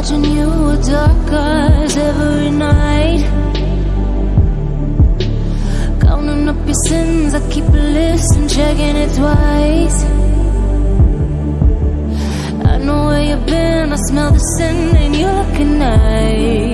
watching you with dark eyes every night. Counting up your sins, I keep a list and checking it twice. I know where you've been, I smell the sin, and you're looking nice.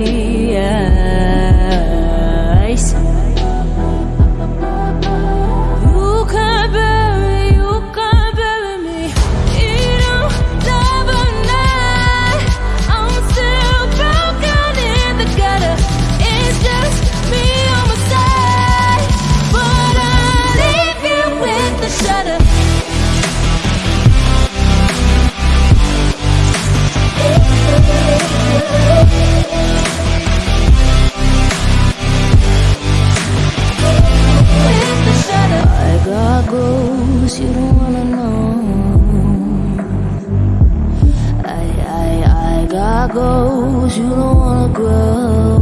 Goals you don't wanna grow.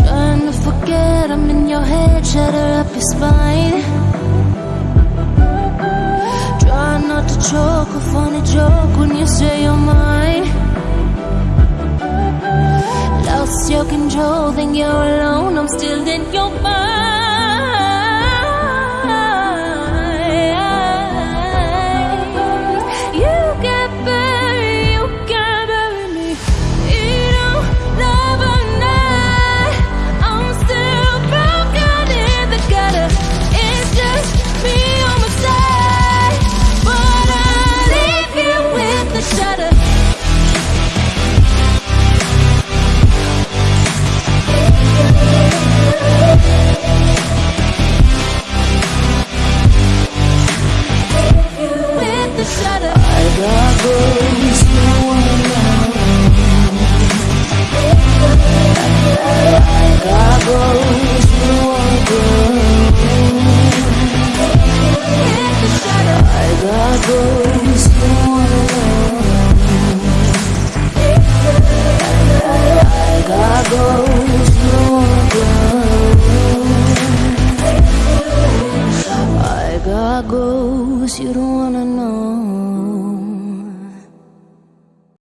Trying to forget I'm in your head, shatter up your spine. Try not to choke, a funny joke when you say you're mine. Lost your control, think you're alone, I'm still in your mind. cause you don't wanna know.